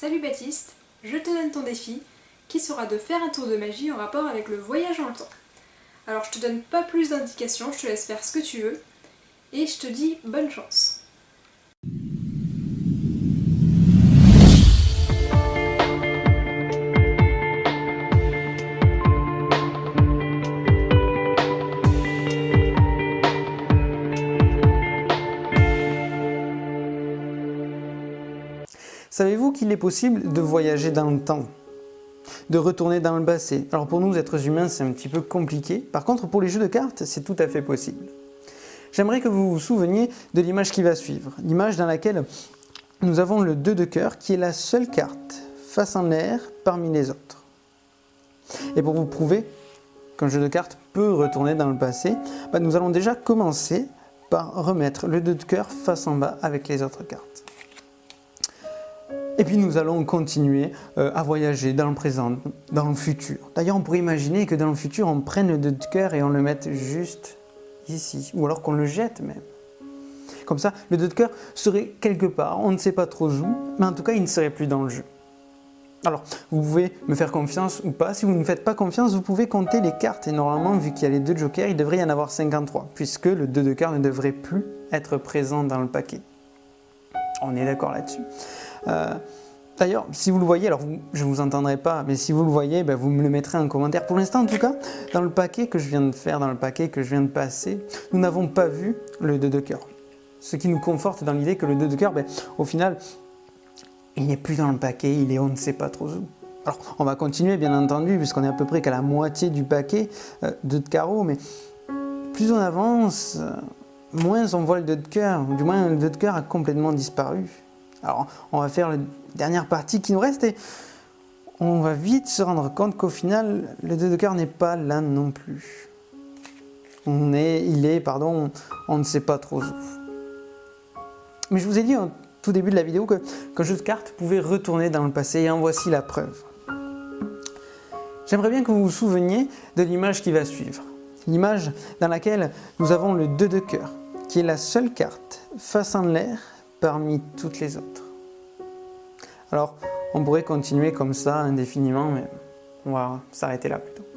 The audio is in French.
Salut Baptiste, je te donne ton défi qui sera de faire un tour de magie en rapport avec le voyage dans le temps. Alors je te donne pas plus d'indications, je te laisse faire ce que tu veux et je te dis bonne chance. Savez-vous qu'il est possible de voyager dans le temps? De retourner dans le passé? Alors pour nous, êtres humains, c'est un petit peu compliqué. Par contre, pour les jeux de cartes, c'est tout à fait possible. J'aimerais que vous vous souveniez de l'image qui va suivre. L'image dans laquelle nous avons le 2 de cœur, qui est la seule carte face en l'air parmi les autres. Et pour vous prouver qu'un jeu de cartes peut retourner dans le passé, bah, nous allons déjà commencer par remettre le 2 de cœur face en bas avec les autres cartes. Et puis nous allons continuer euh, à voyager dans le présent, dans le futur. D'ailleurs, on pourrait imaginer que dans le futur, on prenne le 2 de cœur et on le mette juste ici, ou alors qu'on le jette même. Comme ça, le 2 de cœur serait quelque part, on ne sait pas trop où, mais en tout cas, il ne serait plus dans le jeu. Alors, vous pouvez me faire confiance ou pas. Si vous ne me faites pas confiance, vous pouvez compter les cartes. Et normalement, vu qu'il y a les deux jokers, il devrait y en avoir 53, puisque le 2 de cœur ne devrait plus être présent dans le paquet. On est d'accord là-dessus. Euh, d'ailleurs, si vous le voyez, alors je ne vous entendrai pas, mais si vous le voyez, ben, vous me le mettrez en commentaire. Pour l'instant, en tout cas, dans le paquet que je viens de faire, dans le paquet que je viens de passer, nous n'avons pas vu le 2 de cœur. Ce qui nous conforte dans l'idée que le 2 de cœur, ben, au final, il n'est plus dans le paquet, il est on ne sait pas trop où. Alors, on va continuer, bien entendu, puisqu'on est à peu près qu'à la moitié du paquet, euh, 2 de carreau, mais plus on avance, moins on voit le 2 de cœur, du moins le 2 de cœur a complètement disparu. Alors, on va faire la dernière partie qui nous reste et on va vite se rendre compte qu'au final, le 2 de cœur n'est pas là non plus. On est, il est, pardon, on ne sait pas trop où. Mais je vous ai dit au tout début de la vidéo qu'un jeu de cartes pouvait retourner dans le passé et en voici la preuve. J'aimerais bien que vous vous souveniez de l'image qui va suivre. L'image dans laquelle nous avons le 2 de cœur, qui est la seule carte face en l'air parmi toutes les autres. Alors, on pourrait continuer comme ça indéfiniment, mais on va s'arrêter là plutôt.